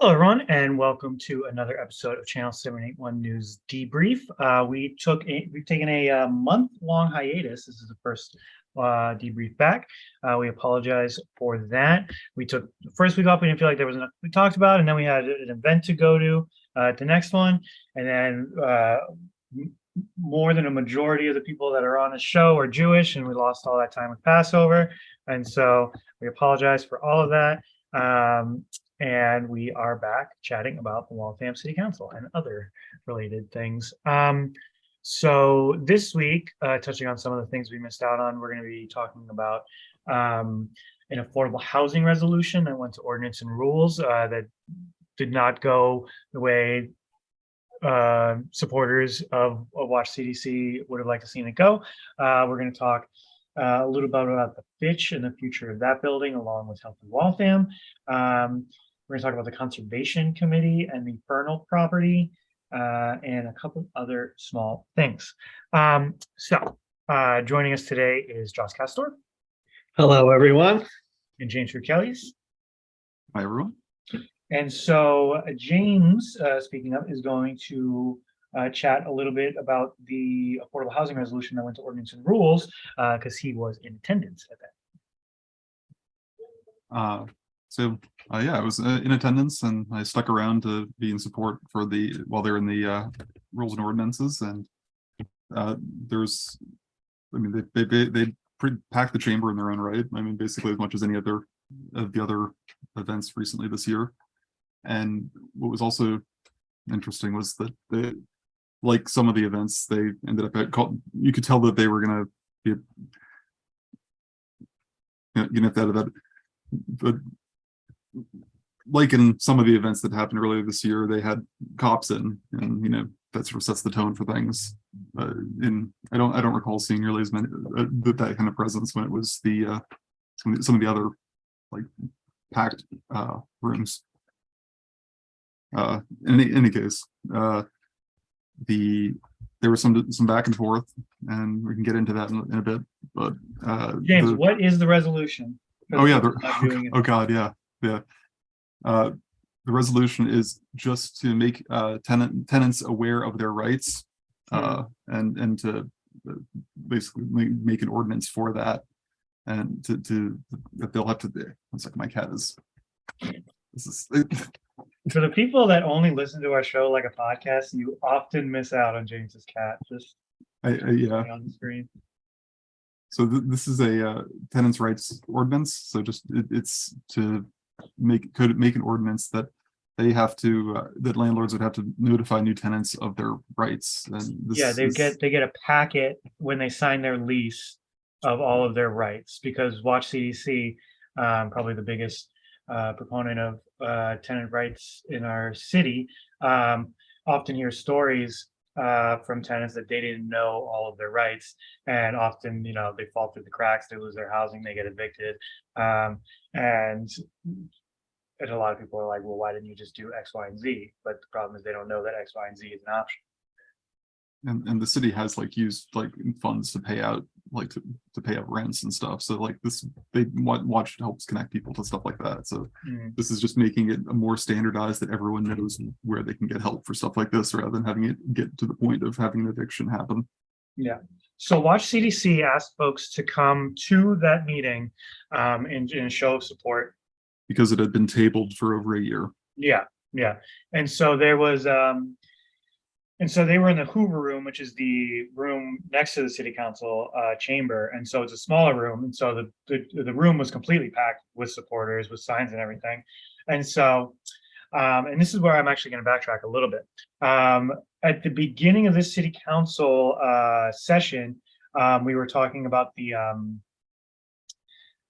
Hello, everyone, and welcome to another episode of Channel 781 News Debrief. Uh, we took a, we've taken a uh, month-long hiatus. This is the first uh, debrief back. Uh, we apologize for that. We took the first week off. We didn't feel like there was enough we talked about, and then we had an event to go to uh, the next one, and then uh, more than a majority of the people that are on the show are Jewish, and we lost all that time with Passover, and so we apologize for all of that. Um, and we are back chatting about the Waltham City Council and other related things. Um, so this week, uh, touching on some of the things we missed out on, we're going to be talking about um, an affordable housing resolution that went to ordinance and rules uh, that did not go the way uh, supporters of, of Watch CDC would have liked to seen it go. Uh, we're going to talk uh, a little bit about the Fitch and the future of that building, along with Healthy Waltham. Um, we're going to talk about the Conservation Committee and the Fernald property uh, and a couple other small things. Um, so uh, joining us today is Josh Castor Hello, everyone. and James Kelly's. Hi, everyone. And so uh, James, uh, speaking up, is going to uh, chat a little bit about the affordable housing resolution that went to ordinance and rules because he was in attendance at that. So, uh, yeah, I was uh, in attendance and I stuck around to be in support for the, while they're in the uh, rules and ordinances and uh, there's, I mean, they, they, they, packed the chamber in their own right. I mean, basically as much as any other of the other events recently this year. And what was also interesting was that they, like some of the events, they ended up at, called, you could tell that they were gonna be you know, you that, that, but like in some of the events that happened earlier this year, they had cops in, and you know, that sort of sets the tone for things. Uh, in I don't I don't recall seeing nearly as many uh, that that kind of presence when it was the uh, some of the, some of the other like packed uh, rooms. Uh, in any, any case, uh, the there was some some back and forth, and we can get into that in, in a bit. But uh, James, the- what is the resolution? Oh, yeah, the, it. oh, God, yeah, yeah. Uh, the resolution is just to make, uh, tenant, tenants aware of their rights. Uh, and, and to uh, basically make, make an ordinance for that. And to, to, that they'll have to, one second, my cat is. This is, For the people that only listen to our show like a podcast, you often miss out on James's cat just I, I, yeah. on the screen. So th- this is a uh, tenants' rights ordinance, so just it, it's to make, could make an ordinance that they have to, uh, that landlords would have to notify new tenants of their rights and. this Yeah, they is- get, they get a packet when they sign their lease of all of their rights, because Watch CDC, um, probably the biggest uh, proponent of uh, tenant rights in our city, um, often hear stories uh, from tenants that they didn't know all of their rights, and often, you know, they fall through the cracks, they lose their housing, they get evicted, um, and and a lot of people are like, well, why didn't you just do X, Y, and Z? But the problem is they don't know that X, Y, and Z is an option. And, and the city has like used like funds to pay out, like to, to pay out rents and stuff, so like this, they watch helps connect people to stuff like that, so. Mm. This is just making it more standardized that everyone knows where they can get help for stuff like this, rather than having it get to the point of having an addiction happen. Yeah. So Watch CDC asked folks to come to that meeting um, in, in show of support. Because it had been tabled for over a year. Yeah, yeah. And so there was, um, and so they were in the Hoover Room, which is the room next to the city council uh, chamber. And so it's a smaller room. And so the, the, the room was completely packed with supporters, with signs and everything. And so, um, and this is where I'm actually going to backtrack a little bit. Um, at the beginning of this city council uh, session, um, we were talking about the um,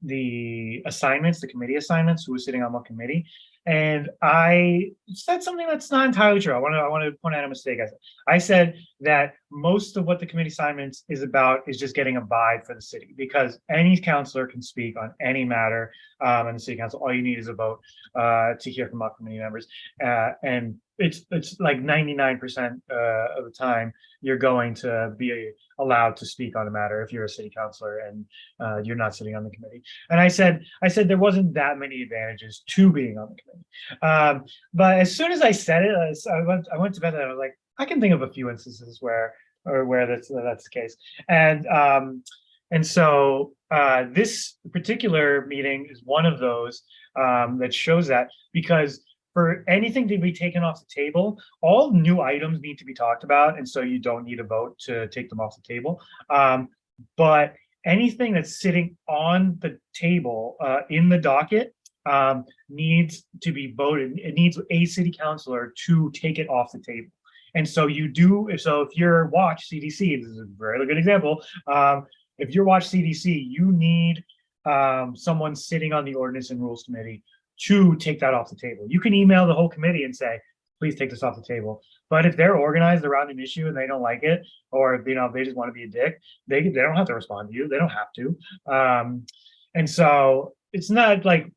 the assignments, the committee assignments, who was sitting on what committee. And I said something that's not entirely true. I want to I want to point out a mistake. I said I said that most of what the committee assignments is about is just getting a vibe for the city because any counselor can speak on any matter um, in the city council. All you need is a vote uh, to hear from our committee members. Uh, and it's it's like 99% uh, of the time you're going to be allowed to speak on a matter if you're a city councilor and uh, you're not sitting on the committee. And I said, I said there wasn't that many advantages to being on the committee. Um, but as soon as I said it, I, I went, I went to bed and I was like, I can think of a few instances where, or where that's, that's the case. And, um, and so, uh, this particular meeting is one of those, um, that shows that because for anything to be taken off the table, all new items need to be talked about. And so you don't need a vote to take them off the table. Um, but anything that's sitting on the table, uh, in the docket, um, needs to be voted. It needs a city councilor to take it off the table. And so you do, so if you're watch CDC, this is a very good example. Um, if you're watch CDC, you need um, someone sitting on the ordinance and rules committee to take that off the table. You can email the whole committee and say, please take this off the table. But if they're organized around an issue and they don't like it, or if, you know, they just want to be a dick, they, they don't have to respond to you. They don't have to. Um, and so it's not like,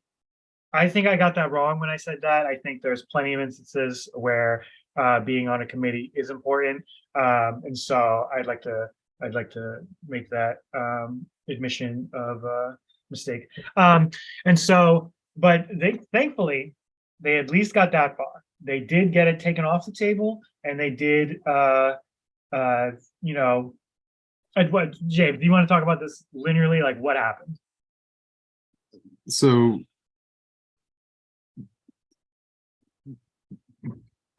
I think I got that wrong when I said that. I think there's plenty of instances where uh, being on a committee is important. Um, and so I'd like to, I'd like to make that um, admission of uh, mistake. Um, and so, but they thankfully, they at least got that far. They did get it taken off the table and they did, uh, uh, you know, what, James, do you want to talk about this linearly? Like what happened? So.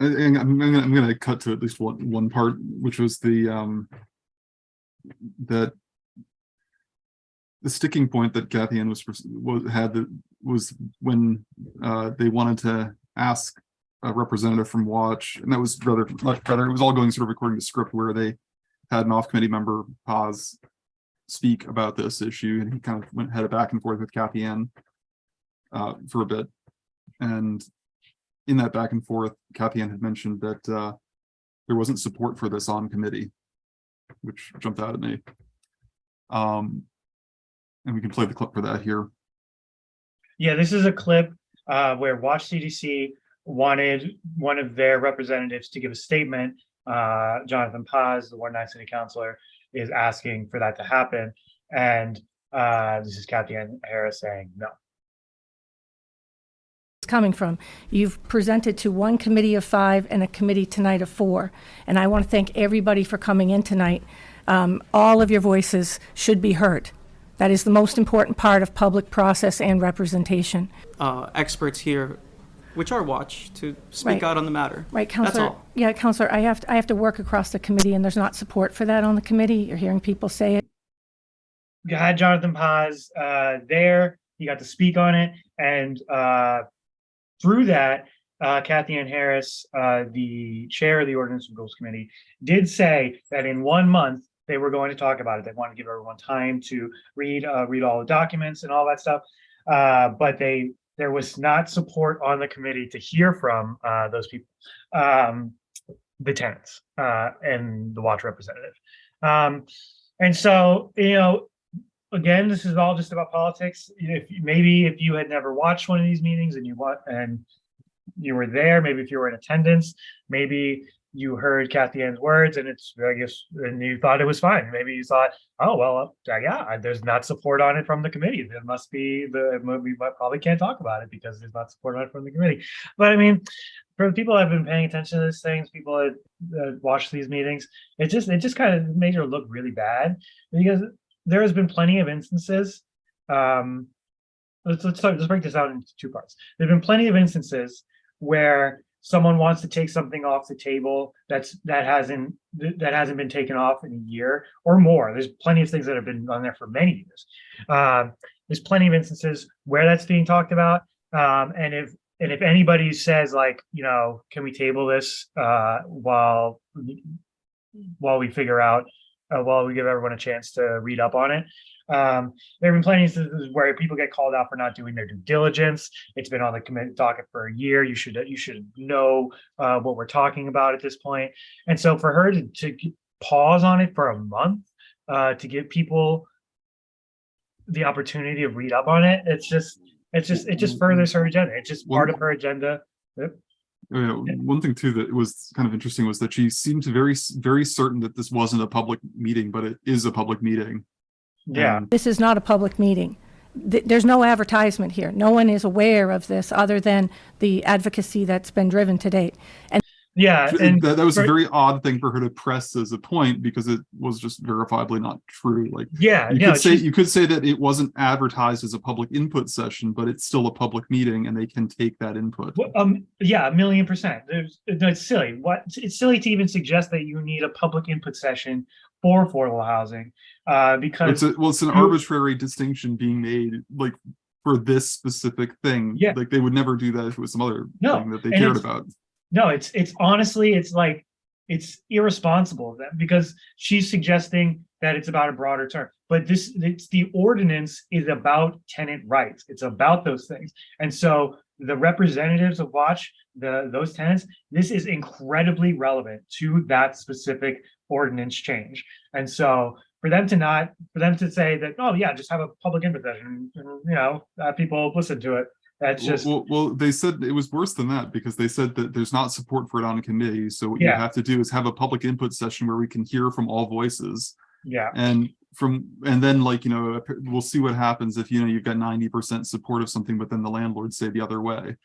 And I'm gonna, I'm gonna cut to at least one, one part, which was the, um. That. The sticking point that Kathy Ann was, was, had was when, uh, they wanted to ask. A representative from Watch, and that was rather, much rather, it was all going sort of according to script where they. Had an off-committee member pause. Speak about this issue, and he kind of went headed back and forth with Kathy Ann uh, for a bit. And in that back and forth, Kathy had mentioned that uh, there wasn't support for this on committee, which jumped out at me. Um, and we can play the clip for that here. Yeah, this is a clip uh, where Watch CDC wanted one of their representatives to give a statement. Uh, Jonathan Paz, the Ward nine city councilor, is asking for that to happen. And uh, this is Kathy Harris saying no. It's coming from. You've presented to one committee of five and a committee tonight of four. And I want to thank everybody for coming in tonight. Um, All of your voices should be heard. That is the most important part of public process and representation. uh, experts here, which are watch, to speak Right. out on the matter. Right, That's all. Yeah, Counselor, I have, to- I have to work across the committee and there's not support for that on the committee. You're hearing people say it. You had Jonathan Paz uh, there. He got to speak on it, and uh, through that, uh, Kathy Ann Harris, uh, the chair of the Ordinance and Rules Committee, did say that in one month they were going to talk about it. They wanted to give everyone time to read, uh, read all the documents and all that stuff. Uh, but they, there was not support on the committee to hear from uh, those people, um, the tenants uh, and the watch representative. Um, and so, you know, again, this is all just about politics. If maybe if you had never watched one of these meetings and you want and you were there, maybe if you were in attendance, maybe you heard Kathy Ann's words and it's I guess and you thought it was fine. Maybe you thought, oh well, uh, yeah, there's not support on it from the committee. There must be the we probably can't talk about it because there's not support on it from the committee. But I mean, for people that have been paying attention to these things, people that, that watch these meetings, it just it just kind of made her look really bad because there has been plenty of instances. Um, let's let's let's break this out into two parts. There've been plenty of instances where someone wants to take something off the table that's that hasn't that hasn't been taken off in a year or more. There's plenty of things that have been on there for many years. Um, there's plenty of instances where that's being talked about. Um, and if and if anybody says like, you know, can we table this uh, while while we figure out uh, while we give everyone a chance to read up on it. Um, there have been plenty of instances where people get called out for not doing their due diligence. It's been on the committee docket for a year. You should you should know uh, what we're talking about at this point. And so for her to, to pause on it for a month uh, to give people the opportunity to read up on it. It's just, it's just, it just furthers her agenda. It's just part of her agenda. Yep. Oh, yeah, one thing too that was kind of interesting was that she seemed to very, very certain that this wasn't a public meeting, but it is a public meeting. Yeah. And This is not a public meeting. Th- There's no advertisement here. No one is aware of this other than the advocacy that's been driven to date. And Yeah. And That, that was a very odd thing for her to press as a point because it was just verifiably not true. Like yeah, you no, could say, you could say that it wasn't advertised as a public input session, but it's still a public meeting and they can take that input. Well, Um, yeah, a million percent. There's, no, it's silly. What, it's silly to even suggest that you need a public input session for affordable housing. Uh, It's because, a, well, it's an arbitrary distinction being made, like for this specific thing. Yeah. Like they would never do that if it was some other No, thing that they and cared about. No, it's, it's honestly, it's like, it's irresponsible of them because she's suggesting that it's about a broader term. But this, it's, the ordinance is about tenant rights. It's about those things. And so the representatives of Watch, the, those tenants, this is incredibly relevant to that specific ordinance change. And so for them to not, for them to say that, oh yeah, just have a public input session, and, you know, uh, people listen to it. That's just, well, well, they said it was worse than that because they said that there's not support for it on a committee. So what you have to do is have a public input session where we can hear from all voices. yeah, And from, and then like, you know, we'll see what happens if, you know, you've got ninety percent support of something, but then the landlords say the other way.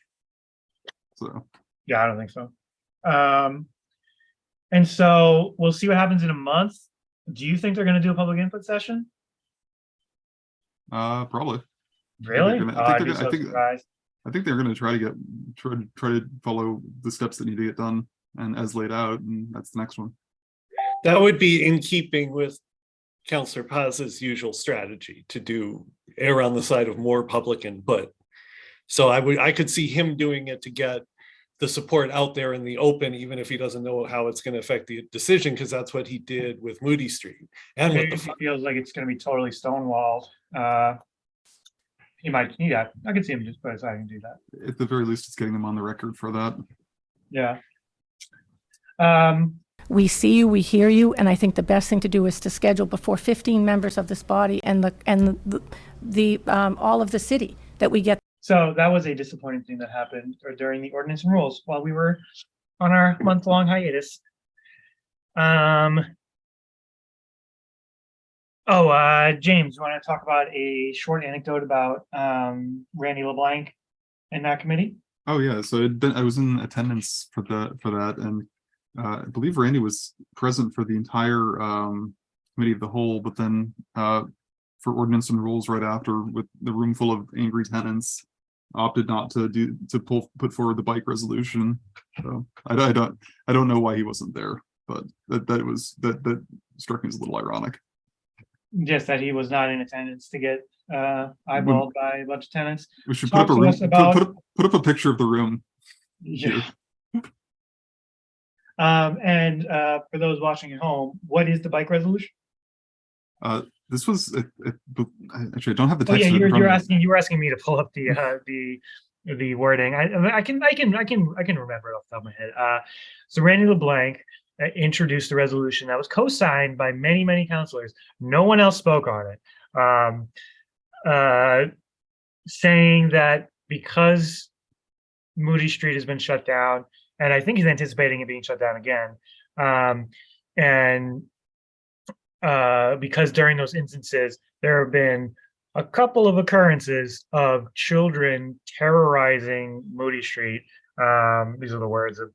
So, yeah, I don't think so. Um, and so we'll see what happens in a month. Do you think they're gonna do a public input session? uh, probably. Really? gonna- I Oh, think I'd they're gonna- I think- surprised. I think they're gonna try to get, try to, try to follow the steps that need to get done and as laid out, and that's the next one. That would be in keeping with Counselor Paz's usual strategy to do err on the side of more public input. So I would, I could see him doing it to get the support out there in the open, even if he doesn't know how it's gonna affect the decision, because that's what he did with Moody Street and with the. if fi- he feels like it's gonna be totally stonewalled, uh. He might, yeah, I can see him just put aside and do that, At the very least, it's getting them on the record for that. yeah. Um, we see you, we hear you, and I think the best thing to do is to schedule before 15 members of this body and the, and the, the, um, all of the city, that we get so that was a disappointing thing that happened or during the ordinance and rules while we were on our month-long hiatus. Um. Oh, uh, James, you want to talk about a short anecdote about, um, Randy LeBlanc and that committee? Oh, yeah, so been, I was in attendance for the, for that, and uh, I believe Randy was present for the entire um committee of the whole, but then uh for ordinance and rules right after with the room full of angry tenants opted not to do, to pull, put forward the bike resolution. So I, I don't, I don't know why he wasn't there, but that, that was, that, that struck me as a little ironic. Just that he was not in attendance to get, uh, eyeballed by a bunch of tenants. We should Talk put up a to room, us about- put up, put up a picture of the room. Yeah. Um, and, uh, for those watching at home, what is the bike resolution? This was, it- it- I- actually, I don't have the Oh, text. yeah, of it in you're, front you're of me. asking, you were asking me to pull up the, uh, the, the wording. I, I can, I can, I can, I can remember it off the top of my head. Uh, so Randy LeBlanc uh, introduced the resolution that was co-signed by many, many counselors. No one else spoke on it. Um, uh, saying that because Moody Street has been shut down, and I think he's anticipating it being shut down again. Um, and uh, because during those instances, there have been a couple of occurrences of children terrorizing Moody Street. Um, these are the words of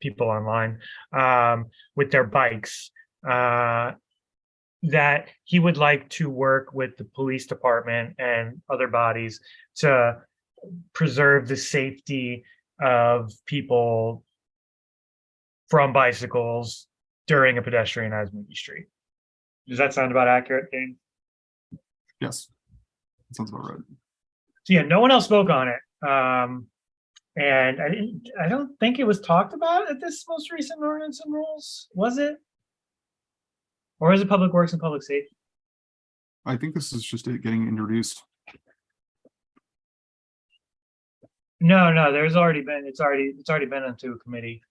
people online um, with their bikes. Uh, that he would like to work with the police department and other bodies to preserve the safety of people from bicycles during a pedestrianized Moody Street. Does that sound about accurate, Dane? Yes. That Sounds about right. So yeah, no one else spoke on it. Um, and I didn't, I don't think it was talked about at this most recent ordinance and rules, was it? Or is it Public Works and Public Safety? I think this is just it getting introduced. No, no, there's already been, it's already, it's already been into a committee,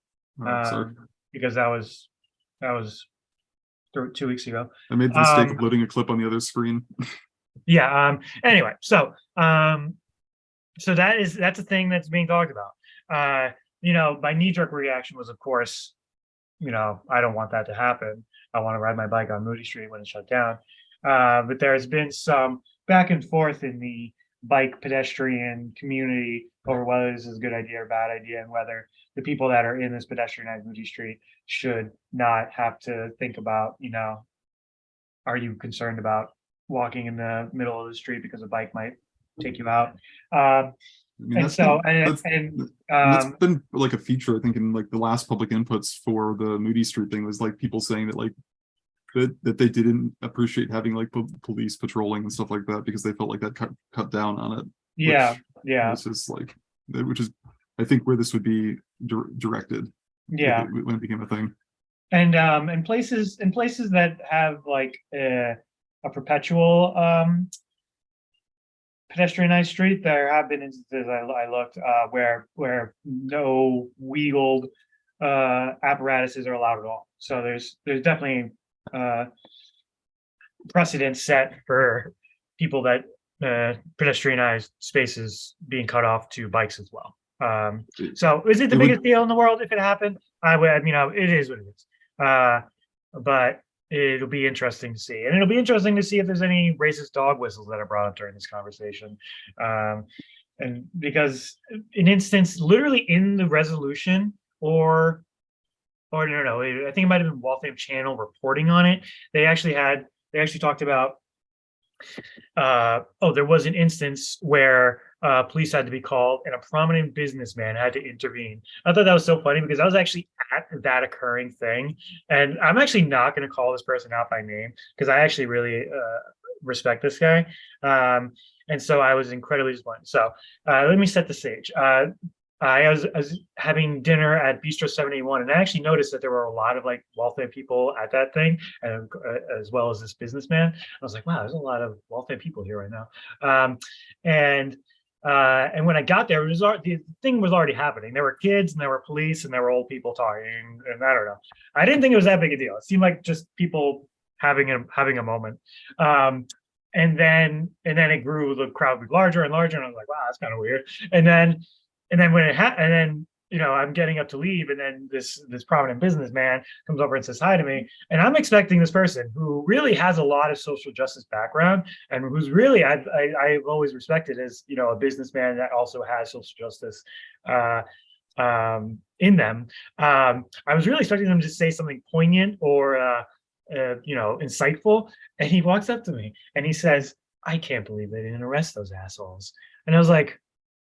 sorry. um, because that was, that was th- two weeks ago. I made the mistake Um, of loading a clip on the other screen. Yeah, um, anyway, so, um, so that is, that's a thing that's being talked about. Uh, you know, my knee jerk reaction was, of course, you know, I don't want that to happen. I want to ride my bike on Moody Street when it's shut down. Uh, but there has been some back and forth in the bike pedestrian community over whether this is a good idea or bad idea and whether the people that are in this pedestrianized Moody Street should not have to think about, you know, are you concerned about walking in the middle of the street because a bike might take you out? Um, I mean, and so, been- and, that's- and, That's um, been like a feature, I think, in like the last public inputs for the Moody Street thing was like people saying that like that, that they didn't appreciate having like police patrolling and stuff like that because they felt like that cut, cut down on it. yeah, which yeah, This is like, which is, I think where this would be dir- directed. yeah. it- When it became a thing. And, um, in places, in places that have like a, a perpetual, um, pedestrianized street, there have been instances I, I looked, uh, where, where no wheeled, uh, apparatuses are allowed at all. So there's, there's definitely, uh, precedent set for people that, uh, pedestrianized spaces being cut off to bikes as well. Um, so is it the It would- biggest deal in the world if it happened? I would, you know, it is what it is. Uh, but it'll be interesting to see. And it'll be interesting to see if there's any racist dog whistles that are brought up during this conversation. Um, and because an instance literally in the resolution or or no, no, no, I think it might have been Waltham Channel reporting on it. They actually had, they actually talked about uh, oh, there was an instance where uh, police had to be called and a prominent businessman had to intervene. I thought that was so funny because I was actually at that occurring thing. And I'm actually not going to call this person out by name because I actually really uh, respect this guy. Um, and so I was incredibly disappointed. So uh, let me set the stage. Uh, I was, I was having dinner at Bistro 781 and I actually noticed that there were a lot of like wealthy people at that thing and uh, as well as this businessman. I was like, wow, there's a lot of wealthy people here right now. Um, and uh, and when I got there, it was the thing was already happening. There were kids and there were police and there were old people talking, and I don't know. I didn't think it was that big a deal. It seemed like just people having a having a moment. Um, and then and then it grew. The crowd grew larger and larger, and I was like, wow, that's kind of weird. And then and then when it happened, and then you know I'm getting up to leave, and then this this prominent businessman comes over and says hi to me, and I'm expecting this person who really has a lot of social justice background and who's really I, I I've always respected as you know a businessman that also has social justice uh, um, in them. Um, I was really expecting them to say something poignant or uh, uh, you know insightful, and he walks up to me and he says, "I can't believe they didn't arrest those assholes," and I was like,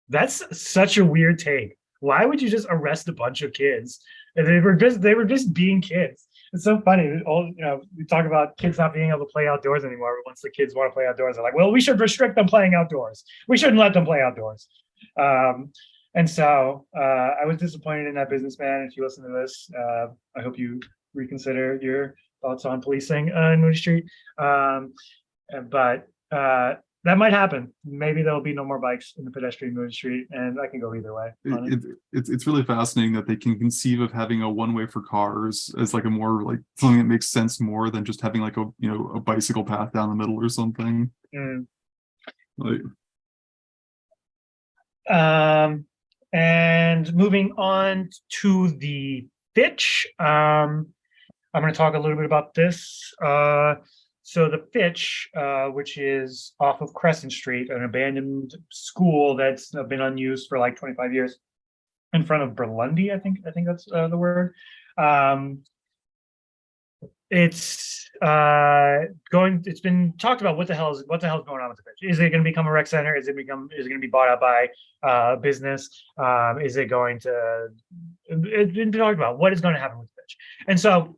"That's such a weird take. Why would you just arrest a bunch of kids?" And they were just they were just being kids. It's so funny. All you know, we talk about kids not being able to play outdoors anymore. Once the kids want to play outdoors, they're like, "Well, we should restrict them playing outdoors. We shouldn't let them play outdoors." Um, and so uh, I was disappointed in that businessman. If you listen to this, uh, I hope you reconsider your thoughts on policing uh, in Moody Street. Um, but uh, that might happen. Maybe there'll be no more bikes in the pedestrian Street, and I can go either way. it. It, it, it's, it's really fascinating that they can conceive of having a one-way for cars as like a more like something that makes sense more than just having like a, you know, a bicycle path down the middle or something. Mm. Like, Um, and moving on to the Fitch, um, I'm going to talk a little bit about this. Uh, so the Fitch, uh, which is off of Crescent Street, an abandoned school that's been unused for like 25 years, in front of Berlundi, I think. I think that's uh, the word. Um, it's uh going it's been talked about what the hell is what the hell is going on with the Fitch is it going to become a rec center is it become is it going to be bought out by uh business um is it going to it's been talked about what is going to happen with the Fitch and so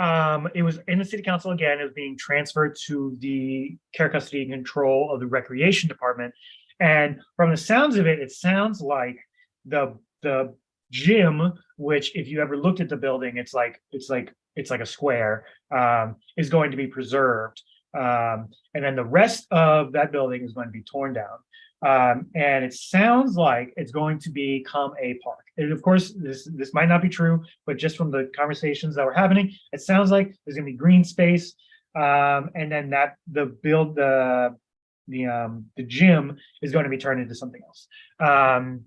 um it was in the city council again it was being transferred to the care custody and control of the recreation department and from the sounds of it it sounds like the the gym which if you ever looked at the building it's like it's like it's like a square um, is going to be preserved. Um, and then the rest of that building is going to be torn down. Um, and it sounds like it's going to become a park. And of course, this, this might not be true, but just from the conversations that were happening, it sounds like there's gonna be green space. Um, and then that, the build, the, the, um, the gym is going to be turned into something else. Um,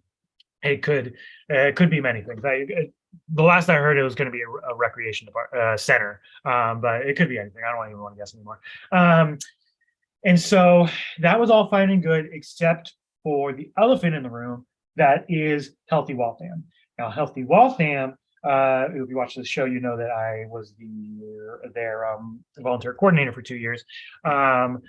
it could, uh, it could be many things. I, it- the last I heard, it was gonna be a, a recreation uh, center, um, but it could be anything. I don't even wanna guess anymore. Um, and so that was all fine and good, except for the elephant in the room, that is Healthy Waltham. Now, Healthy Waltham, uh, if you watch the show, you know that I was the, their, um, volunteer coordinator for two years. Um,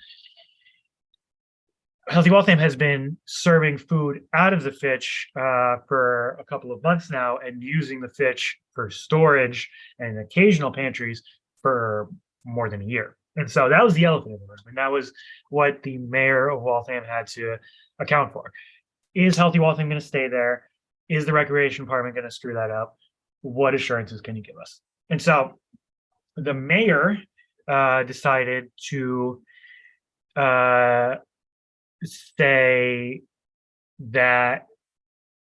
Healthy Waltham has been serving food out of the Fitch uh, for a couple of months now and using the Fitch for storage and occasional pantries for more than a year. And so that was the elephant in the room. And that was what the mayor of Waltham had to account for. Is Healthy Waltham going to stay there? Is the recreation department going to screw that up? What assurances can you give us? And so the mayor uh, decided to uh, say that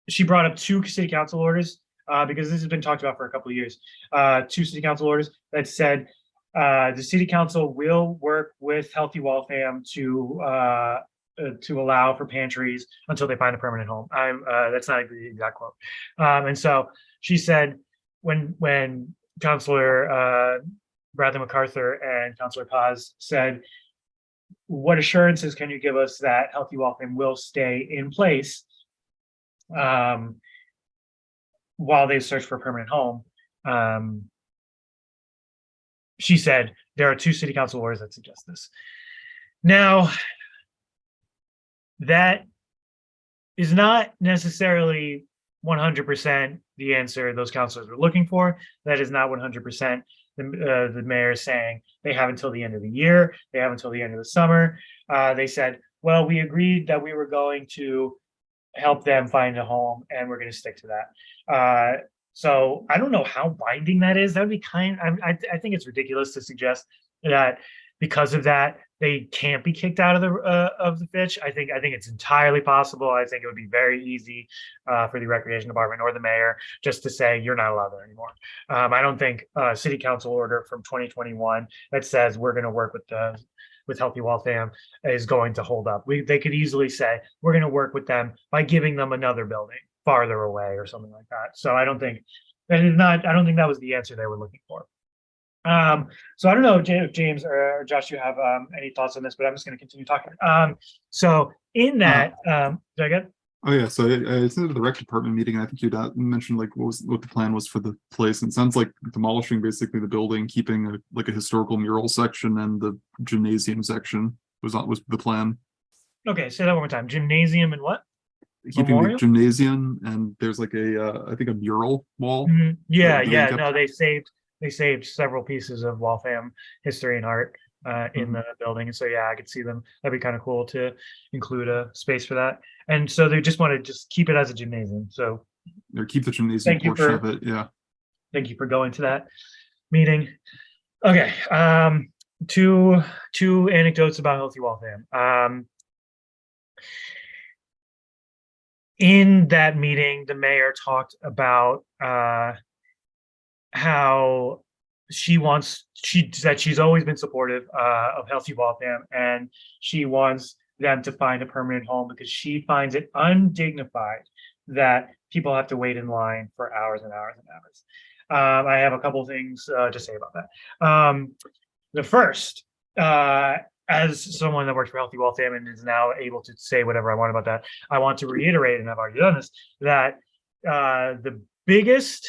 she brought up two city council orders uh, because this has been talked about for a couple of years. Uh, two city council orders that said uh, the city council will work with Healthy Waltham to uh, uh, to allow for pantries until they find a permanent home. I'm uh, that's not the exact quote. Um, and so she said when when Councilor uh, Bradley MacArthur and Councilor Paz said what assurances can you give us that Healthy Waltham will stay in place um, while they search for a permanent home? Um, she said there are two city council orders that suggest this. Now, that is not necessarily 100% the answer those councilors were looking for. That is not 100% the, uh, the mayor saying they have until the end of the year, they have until the end of the summer. Uh, they said, well, we agreed that we were going to help them find a home and we're going to stick to that. Uh, so I don't know how binding that is. That would be kind, I, I, I think it's ridiculous to suggest that because of that, they can't be kicked out of the uh, of the Fitch. I think I think it's entirely possible. I think it would be very easy uh, for the recreation department or the mayor just to say you're not allowed there anymore. Um, I don't think a city council order from 2021 that says we're going to work with the with Healthy Waltham is going to hold up. We they could easily say we're going to work with them by giving them another building farther away or something like that. So I don't think that is not. I don't think that was the answer they were looking for. Um, so I don't know, if James or Josh, you have um, any thoughts on this, but I'm just going to continue talking. Um, so in that, um, did I get? Oh yeah, so I, I attended the rec department meeting, and I think you mentioned like what was what the plan was for the place. And it sounds like demolishing basically the building, keeping a, like a historical mural section and the gymnasium section was not was the plan. Okay, say that one more time. Gymnasium and what? Keeping the gymnasium and there's like a uh, I think a mural wall. Mhm. Yeah, yeah. kept- No, they saved they saved several pieces of Waltham history and art uh, in Mhm. the building, and so yeah, I could see them. That'd be kind of cool to include a space for that. And so they just want to just keep it as a gymnasium. So Or keep the gymnasium Thank you portion for- of it. Yeah. thank you for going to that meeting. Okay, um, two two anecdotes about Healthy Waltham. Um, in that meeting, the mayor talked about uh, how she wants she said she's always been supportive uh, of Healthy Waltham, and she wants them to find a permanent home because she finds it undignified that people have to wait in line for hours and hours and hours. Um, I have a couple things uh, to say about that. Um, the first, uh, as someone that works for Healthy Waltham and is now able to say whatever I want about that, I want to reiterate, and I've already done this, that uh, the biggest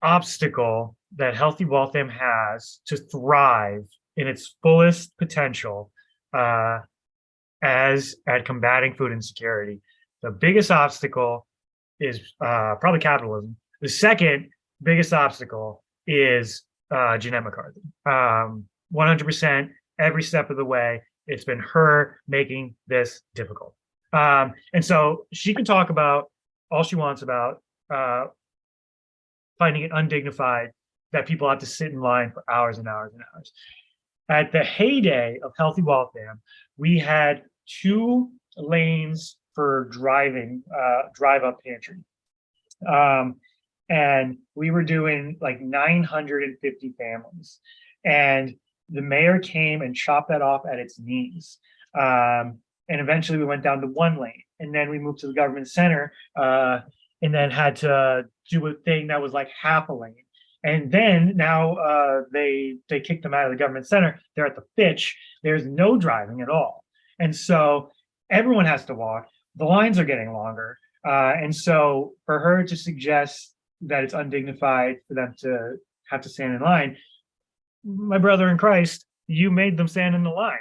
obstacle that Healthy Waltham has to thrive in its fullest potential uh, as at combating food insecurity. The biggest obstacle is uh, probably capitalism. The second biggest obstacle is uh, Jeannette McCarthy. Um, 100% every step of the way, it's been her making this difficult. Um, and so she can talk about all she wants about uh, finding it undignified that people have to sit in line for hours and hours and hours. at the heyday of Healthy Waltham, we had two lanes for driving, uh, drive up pantry. Um, and we were doing like nine hundred and fifty families. And the mayor came and chopped that off at its knees. Um, and eventually we went down to one lane and then we moved to the government center, uh, and then had to do a thing that was like half a lane. And then now, uh, they, they kicked them out of the government center. They're at the Fitch. There's no driving at all. And so everyone has to walk. The lines are getting longer. Uh, and so for her to suggest that it's undignified for them to have to stand in line, my brother in Christ, you made them stand in the line.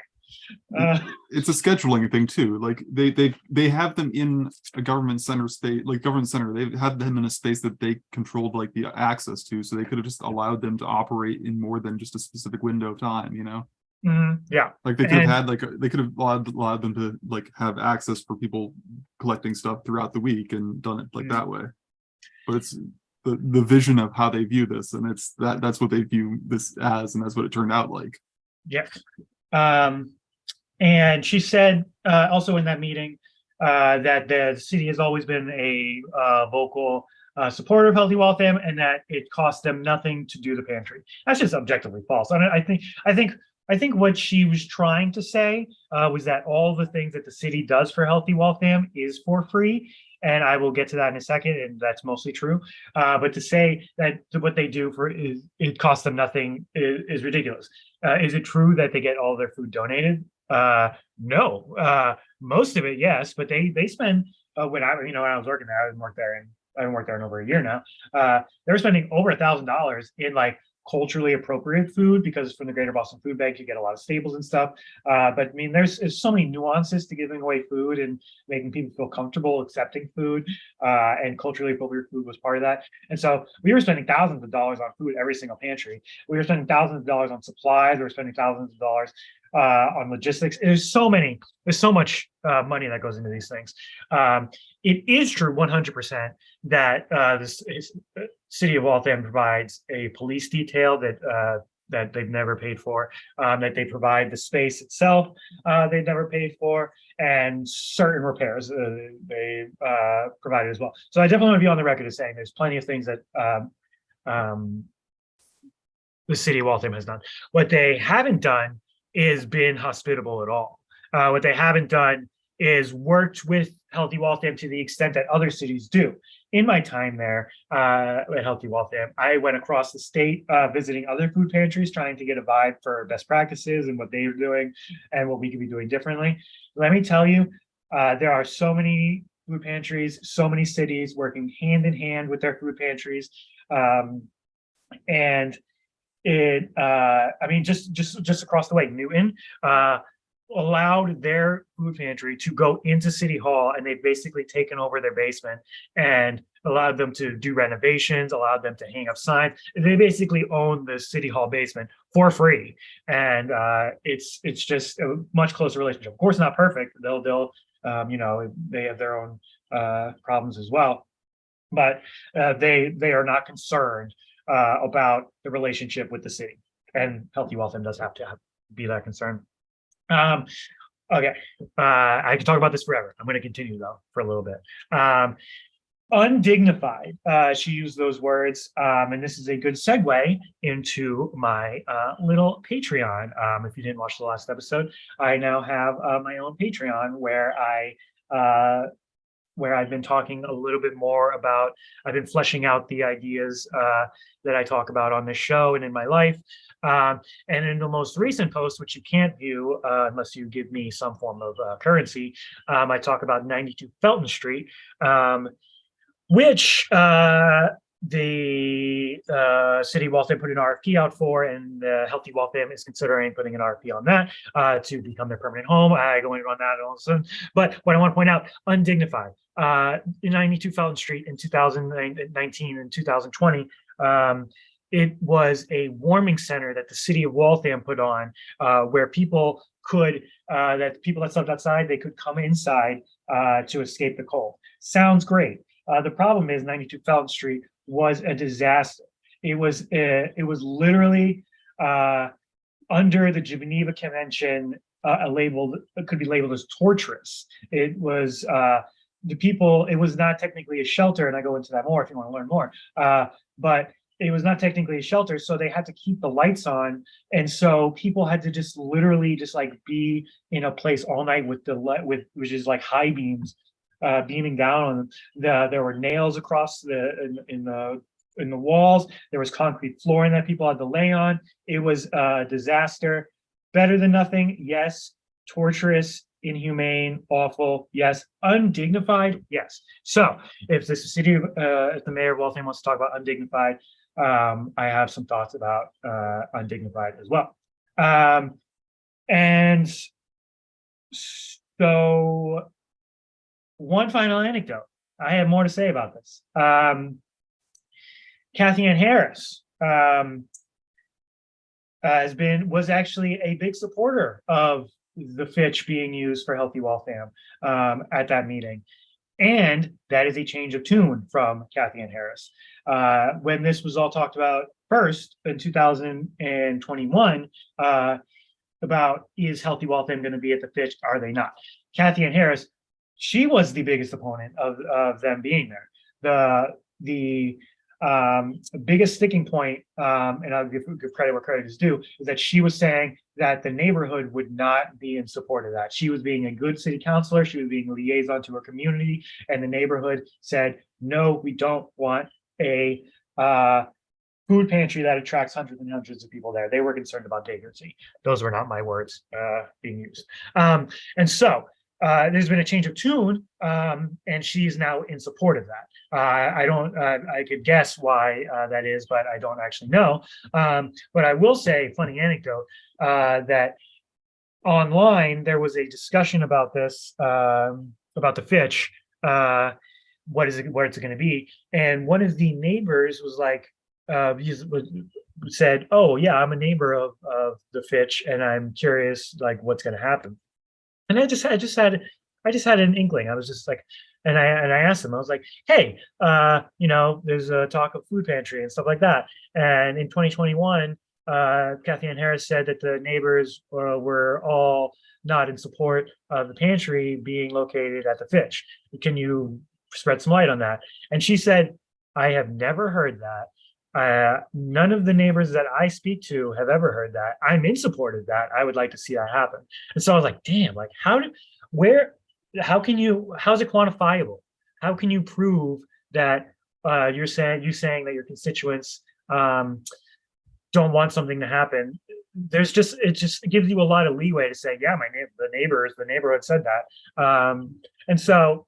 Uh, it's a scheduling thing too. Like they they they have them in a government center space, like government center. They have had them in a space that they controlled like the access to, so they could have just allowed them to operate in more than just a specific window of time. You know, mhm, yeah, like they could have had like a- they could have allowed allowed them to like have access for people collecting stuff throughout the week and done it like Mm. that way. But it's the the vision of how they view this, and it's that that's what they view this as, and that's what it turned out like. yes. Um, and she said, uh, also in that meeting, uh, that the city has always been a, uh, vocal, uh, supporter of Healthy Waltham and that it costs them nothing to do the pantry. That's just objectively false. I mean, I think, I think, I think what she was trying to say, uh, was that all the things that the city does for Healthy Waltham is for free. And I will get to that in a second, and that's mostly true. Uh, but to say that what they do for is, it costs them nothing is, is ridiculous. Uh, is it true that they get all their food donated? Uh, no. Uh, most of it, yes, but they they spend uh, when I you know when I was working there, I haven't worked there and I haven't worked there in over a year now. Uh, they were spending over a thousand dollars in like culturally appropriate food because from the Greater Boston Food Bank you get a lot of staples and stuff. Uh, but I mean, there's, there's so many nuances to giving away food and making people feel comfortable accepting food. Uh, and culturally appropriate food was part of that. And so we were spending thousands of dollars on food every single pantry. We were spending thousands of dollars on supplies. We were spending thousands of dollars uh, on logistics. There's so many, there's so much uh, money that goes into these things. Um, it is true 100% that uh, this uh, city of Waltham provides a police detail that uh, that they've never paid for, um, that they provide the space itself uh, they've never paid for, and certain repairs they uh, provided as well. So I definitely want to be on the record as saying there's plenty of things that um, um, the city of Waltham has done. What they haven't done is been hospitable at all. Uh, what they haven't done is worked with Healthy Waltham to the extent that other cities do. In my time there uh, at Healthy Waltham, I went across the state uh, visiting other food pantries, trying to get a vibe for best practices and what they are doing and what we could be doing differently. Let me tell you, uh, there are so many food pantries, so many cities working hand in hand with their food pantries. Um, and it, uh, I mean, just, just, just across the way, Newton, uh, allowed their food pantry to go into City Hall and they've basically taken over their basement and allowed them to do renovations, allowed them to hang up signs. They basically own the City Hall basement for free. And uh, it's it's just a much closer relationship. Of course, not perfect. They'll they'll um, you know they have their own uh, problems as well, but uh, they they are not concerned uh, about the relationship with the city. And Healthy Waltham does have to have, be that concern. Um, okay, uh, I can talk about this forever. I'm going to continue though for a little bit. Um, undignified, uh, she used those words, um, and this is a good segue into my uh, little Patreon. Um, if you didn't watch the last episode, I now have uh, my own Patreon where I uh, where I've been talking a little bit more about, I've been fleshing out the ideas uh, that I talk about on this show and in my life. Um, and in the most recent post, which you can't view uh, unless you give me some form of uh, currency, um, I talk about 92 Felton Street, um, which uh, the uh, city of Waltham put an RFP out for, and the Healthy Waltham is considering putting an RFP on that uh, to become their permanent home. I go in on that all of a sudden. But what I want to point out, undignified. Uh, in 92 Felton Street in 2019 and 2020, um, it was a warming center that the city of Waltham put on, uh, where people could, uh, that people that slept outside, they could come inside uh, to escape the cold. Sounds great. Uh, the problem is 92 Felton Street was a disaster. It was, uh, it was literally uh, under the Geneva Convention, uh, labeled, it could be labeled as torturous. It was, uh, the people, it was not technically a shelter, and I go into that more if you want to learn more. Uh, but it was not technically a shelter, so they had to keep the lights on. And so people had to just literally just like be in a place all night with the light, with, which is like high beams, uh, beaming down on them. The, there were nails across the, in, in the, in the walls. There was concrete flooring that people had to lay on. It was a disaster. Better than nothing, yes. Torturous, inhumane, awful, yes. Undignified, yes. So if the city, uh, if the mayor of Waltham wants to talk about undignified, um, I have some thoughts about, uh, undignified as well. Um, and so one final anecdote. I have more to say about this. Um, Cathyann Harris, um, has been, was actually a big supporter of the Fitch being used for Healthy Waltham, um, at that meeting. And that is a change of tune from Cathyann Harris. Uh, when this was all talked about first in two thousand and twenty-one, uh, about is Healthy Waltham going to be at the Fitch? Are they not? Cathyann Harris, she was the biggest opponent of, of them being there. The, the, um, biggest sticking point, um, and I'll give, give credit where credit is due, is that she was saying that the neighborhood would not be in support of that. She was being a good city councilor, she was being a liaison to her community, and the neighborhood said, no, we don't want a, uh, food pantry that attracts hundreds and hundreds of people there. They were concerned about vagrancy. Those were not my words, uh, being used. Um, and so, uh, there's been a change of tune, um, and she's now in support of that. Uh, I don't, uh, I could guess why uh, that is, but I don't actually know. Um, but I will say, funny anecdote, uh, that online there was a discussion about this, um, about the Fitch. Uh, what is it? Where it's going to be? And one of the neighbors was like, said, "Oh yeah, I'm a neighbor of of the Fitch, and I'm curious, like, what's going to happen." And I just, I just had, I just had an inkling. I was just like, and I and I asked them. I was like, "Hey, uh, you know, there's a talk of food pantry and stuff like that." And in 2021, uh, Cathyann Harris said that the neighbors uh, were all not in support of the pantry being located at the Fitch. Can you spread some light on that? And she said, "I have never heard that." Uh, none of the neighbors that I speak to have ever heard that. I'm in support of that. I would like to see that happen. And so I was like, damn, like how did, where, how can you, how's it quantifiable? How can you prove that uh, you're saying, you saying that your constituents um, don't want something to happen? There's just, it just gives you a lot of leeway to say, yeah, my neighbor, the neighbors, the neighborhood said that. Um, and so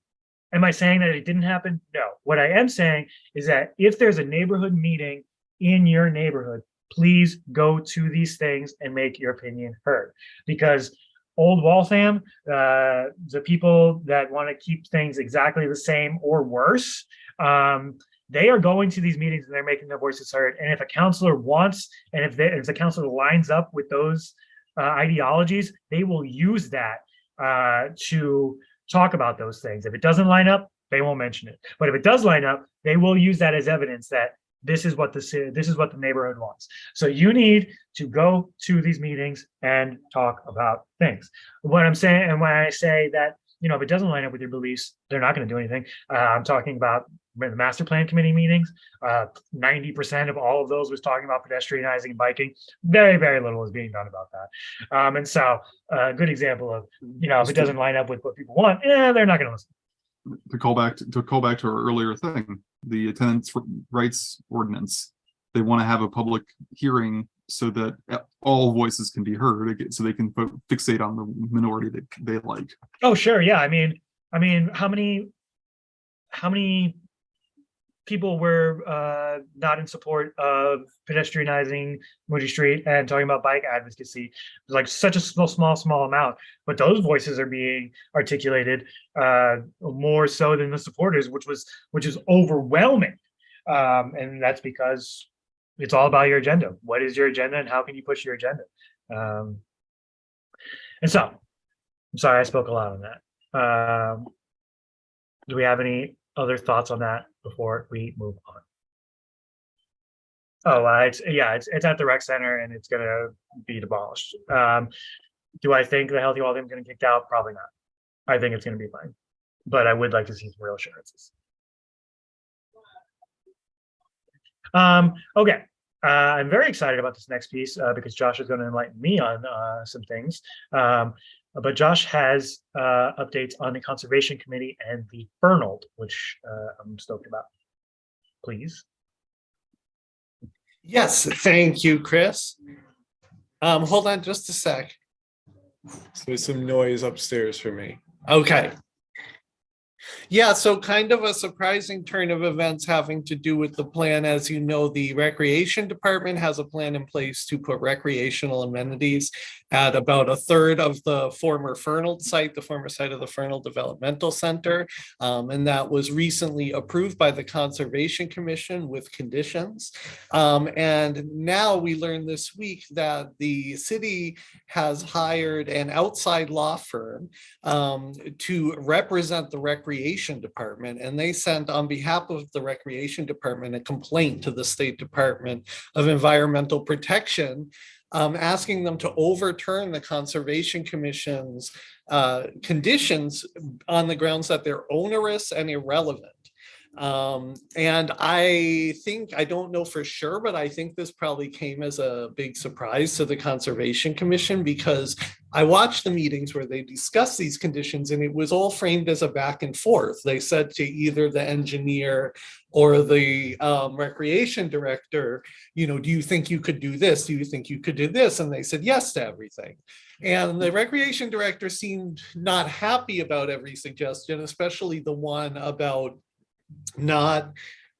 Am I saying that it didn't happen? No. What I am saying is that if there's a neighborhood meeting in your neighborhood, please go to these things and make your opinion heard. Because Old Waltham, uh, the people that want to keep things exactly the same or worse, um, they are going to these meetings and they're making their voices heard. And if a counselor wants, and if, they, if the counselor lines up with those uh, ideologies, they will use that uh, to talk about those things. If it doesn't line up, they won't mention it. But if it does line up, they will use that as evidence that this is what the this is what the neighborhood wants. So you need to go to these meetings and talk about things. What I'm saying, and when I say that, you know, if it doesn't line up with your beliefs, they're not going to do anything. Uh, I'm talking about the master plan committee meetings. Uh, 90% of all of those was talking about pedestrianizing and biking. Very, very little is being done about that. Um, and so a good example of, you know, if it doesn't line up with what people want, yeah, they're not going to listen. to call back to, to call back to our earlier thing, the attendance rights ordinance. They want to have a public hearing so that all voices can be heard, so they can fixate on the minority that they like. Oh, sure. Yeah. I mean, I mean, how many, how many people were uh, not in support of pedestrianizing Moody Street and talking about bike advocacy? Like such a small, small, small amount, but those voices are being articulated uh, more so than the supporters, which was, which is overwhelming. Um, and that's because it's all about your agenda. What is your agenda and how can you push your agenda? Um, and so, I'm sorry, I spoke a lot on that. Um, do we have any other thoughts on that before we move on? Oh, uh, it's, yeah, it's, it's at the rec center and it's gonna be demolished. Um, do I think the Healthy Waltham gonna get kicked out? Probably not. I think it's gonna be fine. But I would like to see some real assurances. Um, okay, uh, I'm very excited about this next piece, uh, because Josh is gonna enlighten me on, uh, some things. Um, but Josh has, uh, updates on the Conservation Committee and the Fernald, which, uh, I'm stoked about. Please. Yes, thank you, Chris. Um, hold on just a sec. There's some noise upstairs for me. Okay. Yeah, so kind of a surprising turn of events having to do with the plan. As you know, the Recreation Department has a plan in place to put recreational amenities at about a third of the former Fernald site, the former site of the Fernald Developmental Center. Um, and that was recently approved by the Conservation Commission with conditions. Um, and now we learned this week that the city has hired an outside law firm um, to represent the Recreation Department. And they sent on behalf of the Recreation Department a complaint to the State Department of Environmental Protection um, asking them to overturn the Conservation Commission's uh, conditions on the grounds that they're onerous and irrelevant. Um, and I think, I don't know for sure, but I think this probably came as a big surprise to the Conservation Commission because I watched the meetings where they discussed these conditions and it was all framed as a back and forth. They said to either the engineer or the um, recreation director, you know, do you think you could do this? Do you think you could do this? And they said yes to everything. And the recreation director seemed not happy about every suggestion, especially the one about not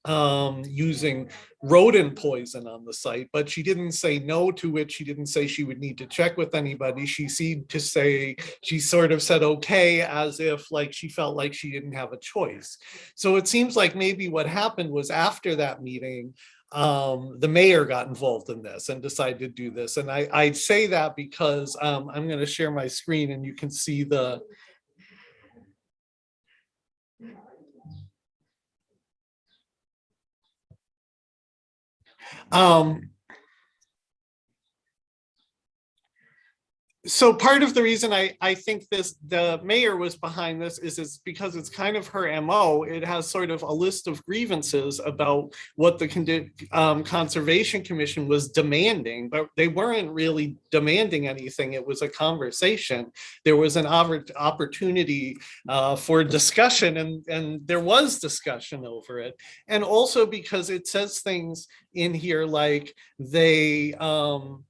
um, using rodent poison on the site, but she didn't say no to it. She didn't say she would need to check with anybody. She seemed to say, she sort of said okay, as if like she felt like she didn't have a choice. So it seems like maybe what happened was after that meeting, um, the mayor got involved in this and decided to do this. And I, I say that because um, I'm going to share my screen and you can see the, Um, so part of the reason I, I think this, the mayor was behind this is, is because it's kind of her MO. It has sort of a list of grievances about what the um, Conservation Commission was demanding, but they weren't really demanding anything. It was a conversation. There was an opportunity uh, for discussion and, and there was discussion over it. And also because it says things in here like they, um,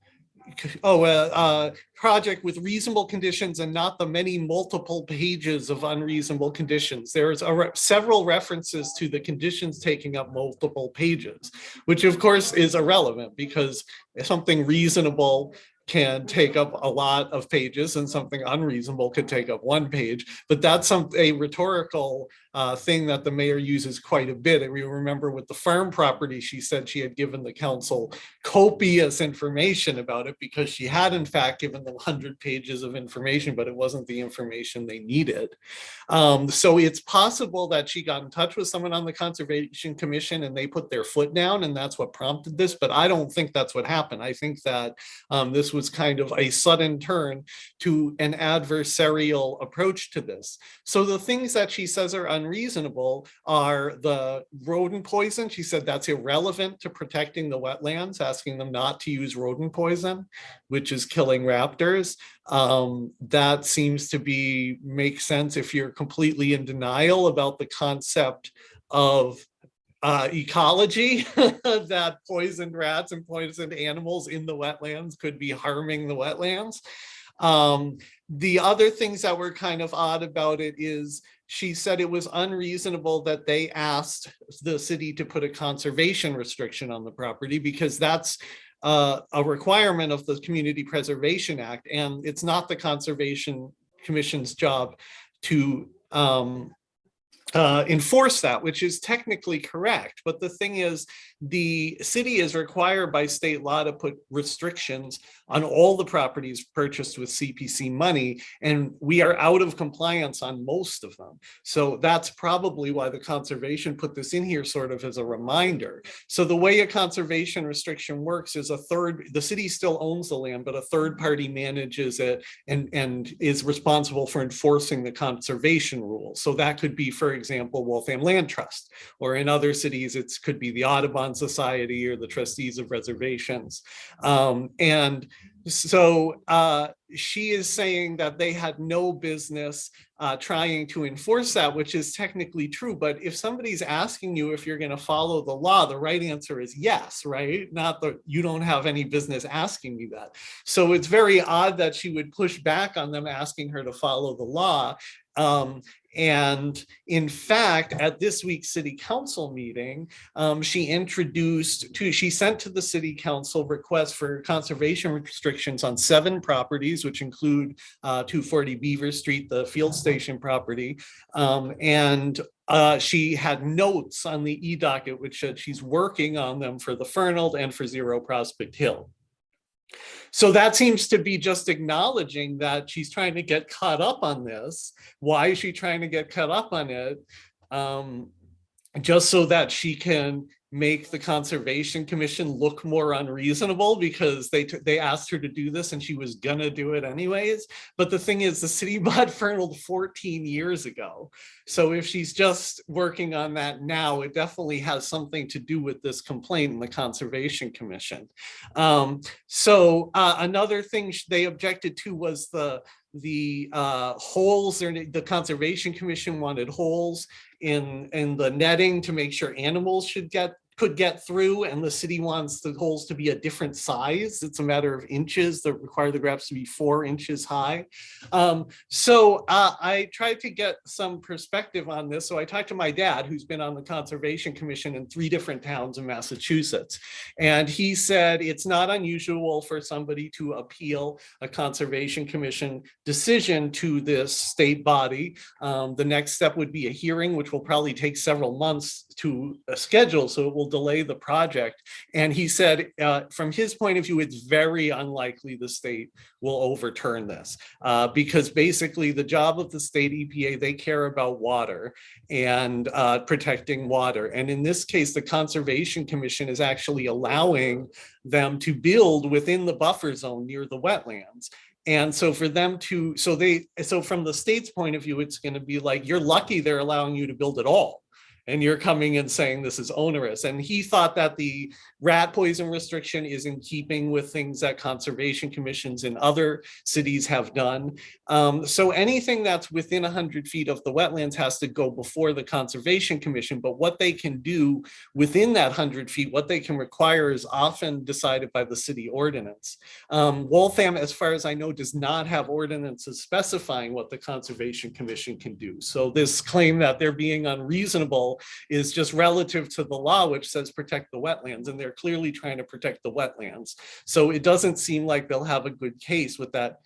oh, uh, uh, project with reasonable conditions and not the many multiple pages of unreasonable conditions. There's a re several references to the conditions taking up multiple pages, which of course is irrelevant because something reasonable can take up a lot of pages and something unreasonable could take up one page. But that's some a rhetorical uh, thing that the mayor uses quite a bit. And we remember with the farm property, she said she had given the council copious information about it because she had in fact given them 100 pages of information, but it wasn't the information they needed. Um, so it's possible that she got in touch with someone on the Conservation Commission and they put their foot down and that's what prompted this, but I don't think that's what happened. I think that um, this was kind of a sudden turn to an adversarial approach to this. So the things that she says are unreasonable are the rodent poison. She said that's irrelevant to protecting the wetlands, asking them not to use rodent poison, which is killing raptors. Um, that seems to be make sense if you're completely in denial about the concept of uh, ecology that poisoned rats and poisoned animals in the wetlands could be harming the wetlands. Um, the other things that were kind of odd about it is she said it was unreasonable that they asked the city to put a conservation restriction on the property because that's uh, a requirement of the Community Preservation Act, and it's not the Conservation Commission's job to um, uh, enforce that, which is technically correct. But the thing is, the city is required by state law to put restrictions on all the properties purchased with CPC money, and we are out of compliance on most of them. So that's probably why the conservation put this in here sort of as a reminder. So the way a conservation restriction works is a third, the city still owns the land, but a third party manages it and, and is responsible for enforcing the conservation rules. So that could be, for example, Waltham Land Trust, or in other cities, it could be the Audubon Society or the trustees of reservations. Um, and so uh, she is saying that they had no business uh, trying to enforce that, which is technically true. But if somebody's asking you if you're going to follow the law, the right answer is yes, right? Not that you don't have any business asking me that. So it's very odd that she would push back on them asking her to follow the law. Um, and in fact, at this week's city council meeting, um, she introduced to, she sent to the city council requests for conservation restrictions on seven properties, which include uh, 240 Beaver Street, the field station property. Um, and uh, she had notes on the e-docket, which said she's working on them for the Fernald and for Zero Prospect Hill. So that seems to be just acknowledging that she's trying to get caught up on this. Why is she trying to get caught up on it? Um, just so that she can make the Conservation Commission look more unreasonable because they they asked her to do this and she was gonna do it anyways. But the thing is, the city bought Fernald 14 years ago. So if she's just working on that now, it definitely has something to do with this complaint in the Conservation Commission. Um, so uh, another thing they objected to was the the uh, holes, the Conservation Commission wanted holes in, in the netting to make sure animals should get could get through and the city wants the holes to be a different size. It's a matter of inches that require the graphs to be four inches high. Um, so uh, I tried to get some perspective on this. So I talked to my dad, who's been on the Conservation Commission in three different towns in Massachusetts. And he said it's not unusual for somebody to appeal a Conservation Commission decision to this state body. Um, the next step would be a hearing, which will probably take several months to a schedule. So it will delay the project. And he said, uh, from his point of view, it's very unlikely the state will overturn this uh, because basically the job of the state EPA, they care about water and uh, protecting water. And in this case, the Conservation Commission is actually allowing them to build within the buffer zone near the wetlands. And so for them to, so they, so from the state's point of view, it's going to be like, you're lucky they're allowing you to build at all and you're coming and saying this is onerous. And he thought that the rat poison restriction is in keeping with things that conservation commissions in other cities have done. Um, so anything that's within 100 feet of the wetlands has to go before the conservation commission. But what they can do within that 100 feet, what they can require is often decided by the city ordinance. Um, Waltham, as far as I know, does not have ordinances specifying what the conservation commission can do. So this claim that they're being unreasonable is just relative to the law, which says protect the wetlands, and they're clearly trying to protect the wetlands. So it doesn't seem like they'll have a good case with that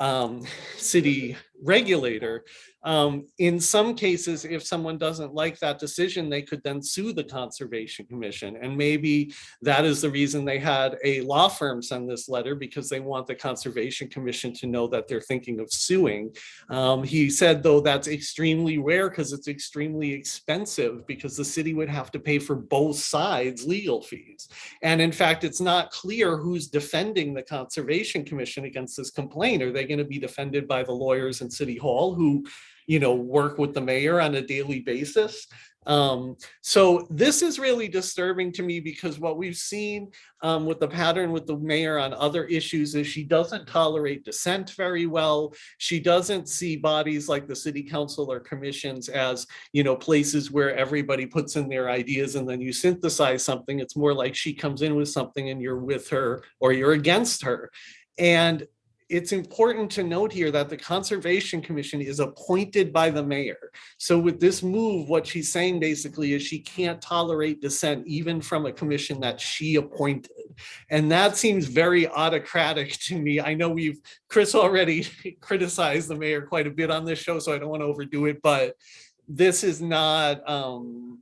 um, city regulator. Um, in some cases, if someone doesn't like that decision, they could then sue the Conservation Commission. And maybe that is the reason they had a law firm send this letter because they want the Conservation Commission to know that they're thinking of suing. Um, he said, though, that's extremely rare because it's extremely expensive because the city would have to pay for both sides legal fees. And in fact, it's not clear who's defending the Conservation Commission against this complaint. Are they going to be defended by the lawyers City Hall who you know, work with the mayor on a daily basis. Um, so this is really disturbing to me because what we've seen um, with the pattern with the mayor on other issues is she doesn't tolerate dissent very well. She doesn't see bodies like the city council or commissions as, you know, places where everybody puts in their ideas and then you synthesize something. It's more like she comes in with something and you're with her or you're against her. And it's important to note here that the Conservation Commission is appointed by the mayor. So with this move, what she's saying basically is she can't tolerate dissent even from a commission that she appointed. And that seems very autocratic to me. I know we've, Chris already criticized the mayor quite a bit on this show, so I don't want to overdo it, but this is not, um,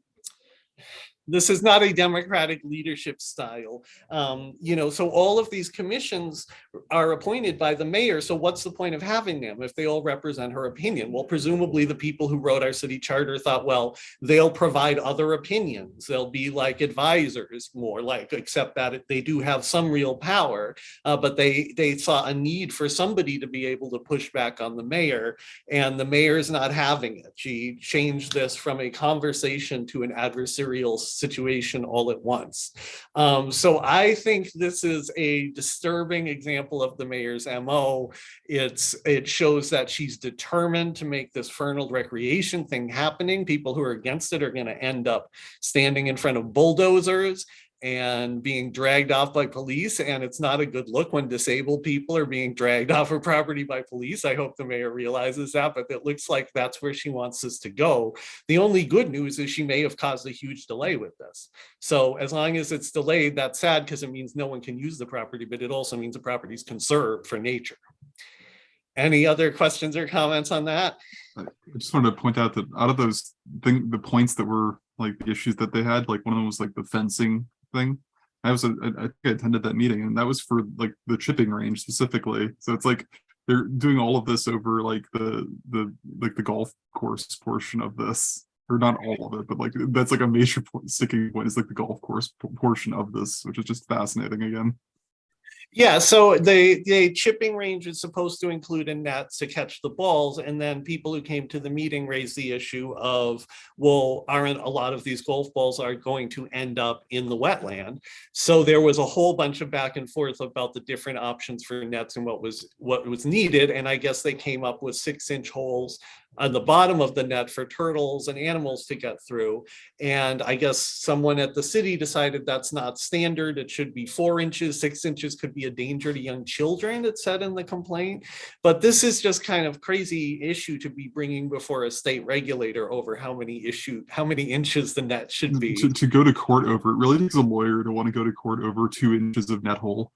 this is not a democratic leadership style. Um, you know, so all of these commissions are appointed by the mayor. So what's the point of having them if they all represent her opinion? Well, presumably the people who wrote our city charter thought, well, they'll provide other opinions. They'll be like advisors more like, except that they do have some real power. Uh, but they, they saw a need for somebody to be able to push back on the mayor and the mayor's not having it. She changed this from a conversation to an adversarial situation all at once. Um, so I think this is a disturbing example of the mayor's MO. It's, it shows that she's determined to make this Fernald recreation thing happening. People who are against it are gonna end up standing in front of bulldozers and being dragged off by police. And it's not a good look when disabled people are being dragged off of property by police. I hope the mayor realizes that, but it looks like that's where she wants us to go. The only good news is she may have caused a huge delay with this. So as long as it's delayed, that's sad because it means no one can use the property, but it also means the property is conserved for nature. Any other questions or comments on that? I just wanted to point out that out of those thing, the points that were like the issues that they had, like one of them was like the fencing thing. I was, I I attended that meeting and that was for like the chipping range specifically. So it's like they're doing all of this over like the, the, like the golf course portion of this. Or not all of it, but like that's like a major point, sticking point is like the golf course portion of this, which is just fascinating again. Yeah, so the, the chipping range is supposed to include a net to catch the balls. And then people who came to the meeting raised the issue of, well, aren't a lot of these golf balls are going to end up in the wetland? So there was a whole bunch of back and forth about the different options for nets and what was, what was needed. And I guess they came up with six inch holes on the bottom of the net for turtles and animals to get through. And I guess someone at the city decided that's not standard. It should be four inches, six inches could be a danger to young children, it said in the complaint. But this is just kind of crazy issue to be bringing before a state regulator over how many issue, how many inches the net should mm, be. To, to go to court over, it really takes a lawyer to want to go to court over two inches of net hole.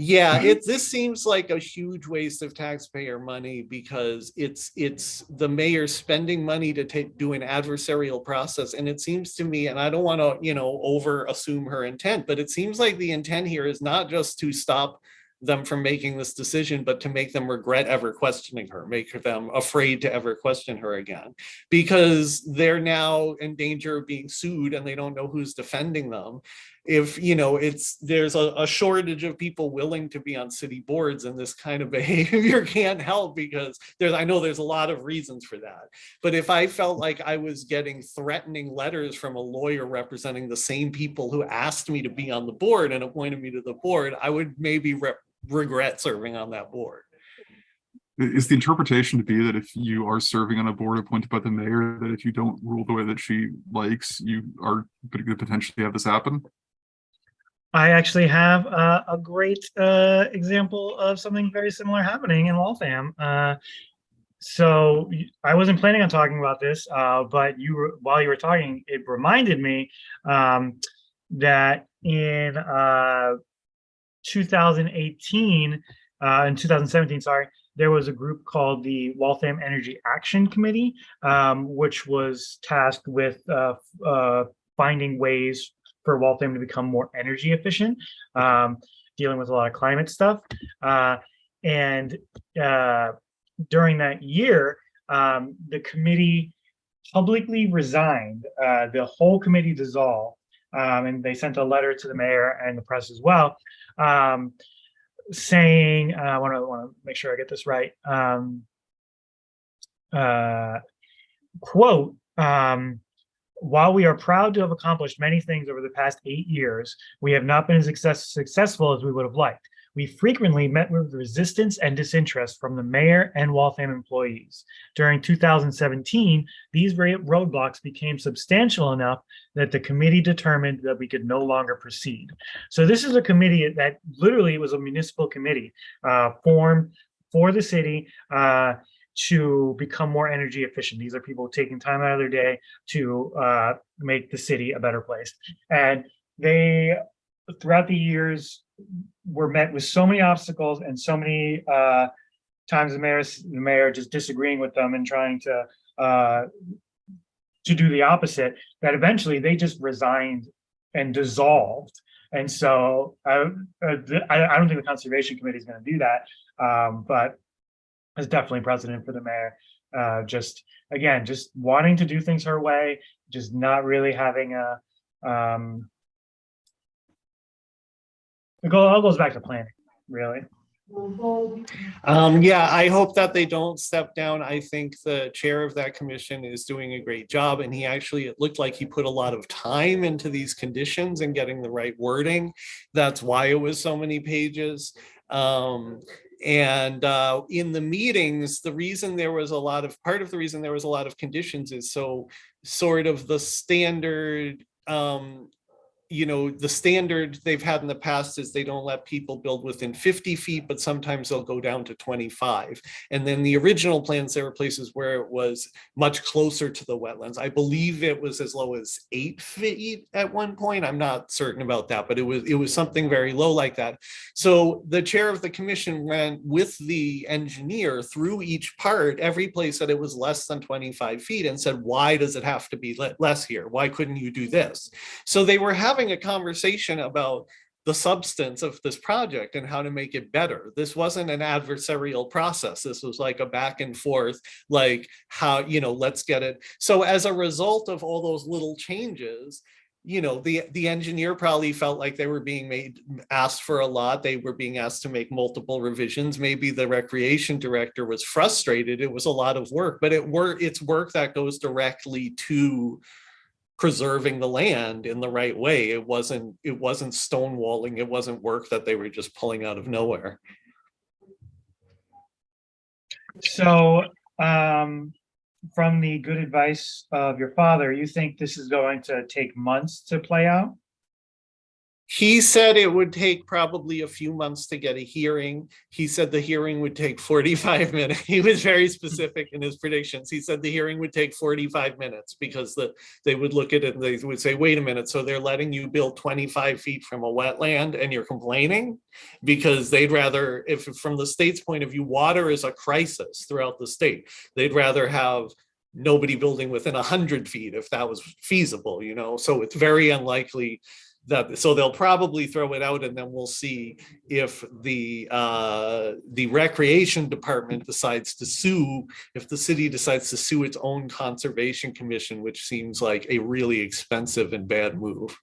Yeah, mm-hmm. it, this seems like a huge waste of taxpayer money because it's, it's the mayor spending money to take, do an adversarial process. And it seems to me, and I don't want to, you know, over assume her intent, but it seems like the intent here is not just to stop them from making this decision, but to make them regret ever questioning her, make them afraid to ever question her again. Because they're now in danger of being sued and they don't know who's defending them if you know it's there's a, a shortage of people willing to be on city boards and this kind of behavior can't help because there's i know there's a lot of reasons for that but if i felt like i was getting threatening letters from a lawyer representing the same people who asked me to be on the board and appointed me to the board i would maybe re- regret serving on that board Is the interpretation to be that if you are serving on a board appointed by the mayor, that if you don't rule the way that she likes, you are going to potentially have this happen? I actually have uh, a great uh, example of something very similar happening in Waltham. Uh, so I wasn't planning on talking about this, uh, but you were, while you were talking, it reminded me um, that in uh, 2018, uh, in 2017, sorry, there was a group called the Waltham Energy Action Committee, um, which was tasked with uh, uh, finding ways for Waltham to become more energy efficient, um, dealing with a lot of climate stuff. Uh, and uh, during that year, um, the committee publicly resigned. Uh, the whole committee dissolved, um, and they sent a letter to the mayor and the press as well, um, saying, uh, "I want to want to make sure I get this right." Um, uh, quote. While we are proud to have accomplished many things over the past eight years, we have not been as success- successful as we would have liked. We frequently met with resistance and disinterest from the mayor and Waltham employees. During 2017, these roadblocks became substantial enough that the committee determined that we could no longer proceed. So this is a committee that literally was a municipal committee uh, formed for the city uh, to become more energy efficient. These are people taking time out of their day to uh, make the city a better place. And they, throughout the years, were met with so many obstacles and so many uh, times the mayor, the mayor just disagreeing with them and trying to uh, to do the opposite, that eventually they just resigned and dissolved. And so I, uh, I, I don't think the Conservation Committee is going to do that. Um, but it's definitely precedent for the mayor. Uh, just, again, just wanting to do things her way, just not really having a, um, it all goes back to planning, really. Um, yeah, I hope that they don't step down. I think the chair of that commission is doing a great job and he actually, it looked like he put a lot of time into these conditions and getting the right wording. That's why it was so many pages. Um, and uh, in the meetings, the reason there was a lot of, part of the reason there was a lot of conditions is so sort of the standard um, you know, the standard they've had in the past is they don't let people build within 50 feet, but sometimes they'll go down to 25. And then the original plans, there were places where it was much closer to the wetlands. I believe it was as low as eight feet at one point. I'm not certain about that, but it was it was something very low like that. So the chair of the commission went with the engineer through each part, every place that it was less than 25 feet and said, why does it have to be less here? Why couldn't you do this? So they were having a conversation about the substance of this project and how to make it better. This wasn't an adversarial process. This was like a back and forth, like how, you know, let's get it. So as a result of all those little changes, you know, the, the engineer probably felt like they were being made, asked for a lot. They were being asked to make multiple revisions. Maybe the recreation director was frustrated. It was a lot of work, but it were, it's work that goes directly to preserving the land in the right way. It wasn't, it wasn't stonewalling. It wasn't work that they were just pulling out of nowhere. So, um, from the good advice of your father, you think this is going to take months to play out? He said it would take probably a few months to get a hearing. He said the hearing would take 45 minutes. He was very specific in his predictions. He said the hearing would take 45 minutes because the, they would look at it and they would say, wait a minute, so they're letting you build 25 feet from a wetland and you're complaining? Because they'd rather, if from the state's point of view, water is a crisis throughout the state. They'd rather have nobody building within 100 feet if that was feasible, you know? So it's very unlikely that, so they'll probably throw it out and then we'll see if the, uh, the recreation department decides to sue, if the city decides to sue its own conservation commission, which seems like a really expensive and bad move.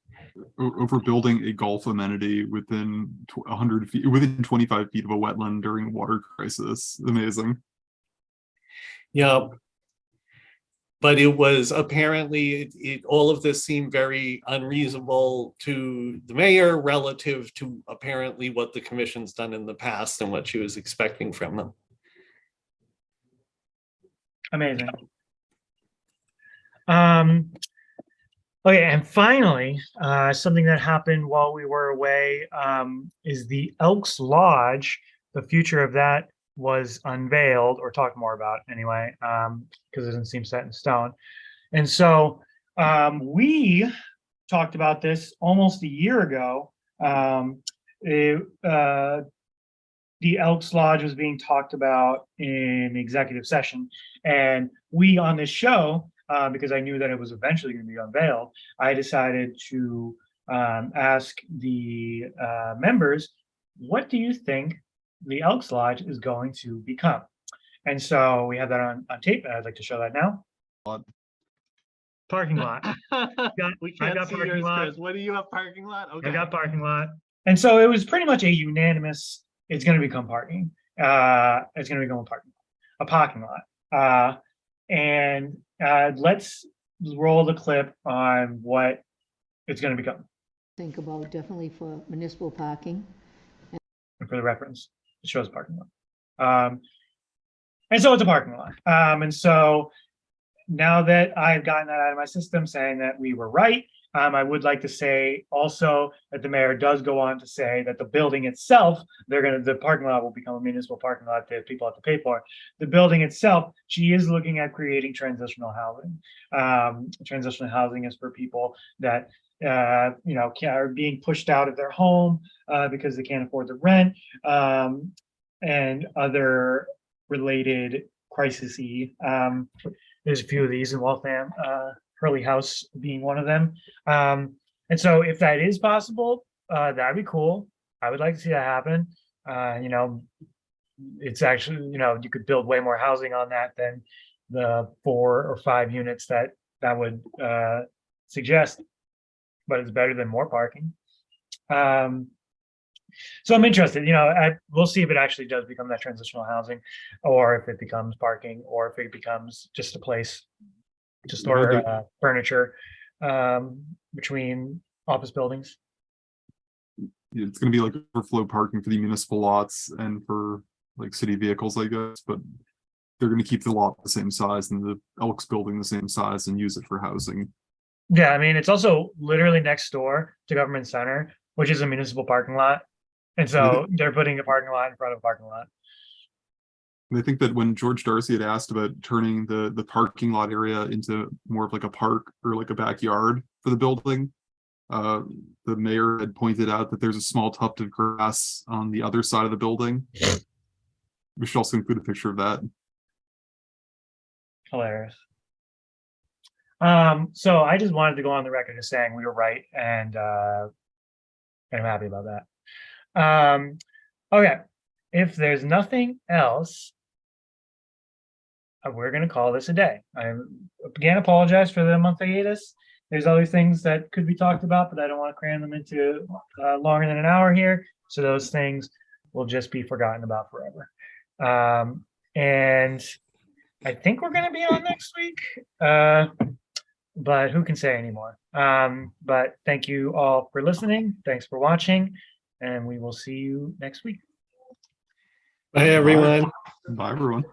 Over building a golf amenity within tw- hundred feet, within twenty-five feet of a wetland during water crisis. Amazing. Yeah. But it was apparently, it, it, all of this seemed very unreasonable to the mayor relative to apparently what the commission's done in the past and what she was expecting from them. Amazing. Um, okay, and finally, uh, something that happened while we were away, um, is the Elks Lodge. The future of that was unveiled or talked more about anyway, um, because it doesn't seem set in stone. And so, um, we talked about this almost a year ago. Um, it, uh, the Elks Lodge was being talked about in executive session. And we on this show, uh, because I knew that it was eventually going to be unveiled, I decided to um, ask the uh, members, what do you think the Elks Lodge is going to become? And so we have that on, on tape, and I'd like to show that now. Lot. Parking lot. Got- We can't got see parking yours, lot. Chris. What do you have parking lot? I got parking lot. And so it was pretty much a unanimous, it's gonna become parking. Uh, it's gonna become a parking, lot, a parking lot. Uh, and, uh, let's roll the clip on what it's gonna become think about definitely for municipal parking. for the reference. It shows parking lot. Um, and so it's a parking lot. Um, and so now that I've gotten that out of my system saying that we were right, um, I would like to say also that the mayor does go on to say that the building itself, they're gonna, the parking lot will become a municipal parking lot that people have to pay for. The building itself, she is looking at creating transitional housing. Um, transitional housing is for people that uh, you know, are being pushed out of their home uh, because they can't afford the rent um, and other related crises. Um, there's a few of these in Waltham, uh, Hurley House being one of them. Um, and so if that is possible, uh, that'd be cool. I would like to see that happen. Uh, you know, it's actually, you know, you could build way more housing on that than the four or five units that that would uh, suggest, but it's better than more parking. Um, so I'm interested, you know, I, we'll see if it actually does become that transitional housing or if it becomes parking or if it becomes just a place to store uh, furniture um, between office buildings. It's gonna be like overflow parking for the municipal lots and for like city vehicles, I guess, but they're gonna keep the lot the same size and the Elks building the same size and use it for housing. Yeah, I mean, it's also literally next door to Government Center, which is a municipal parking lot. And so they're putting a parking lot in front of a parking lot. And I think that when George Darcy had asked about turning the, the parking lot area into more of like a park or like a backyard for the building, uh, the mayor had pointed out that there's a small tuft of grass on the other side of the building. We should also include a picture of that. Hilarious. Um, so I just wanted to go on the record as saying we were right and uh I'm happy about that. Um, okay, if there's nothing else, uh, we're gonna call this a day. I again apologize for the month hiatus. There's other things that could be talked about, but I don't want to cram them into uh, longer than an hour here. So those things will just be forgotten about forever. Um, and I think we're gonna be on next week. Uh, but who can say anymore? Um, but thank you all for listening. Thanks for watching, and we will see you next week. Bye, everyone. Bye, everyone.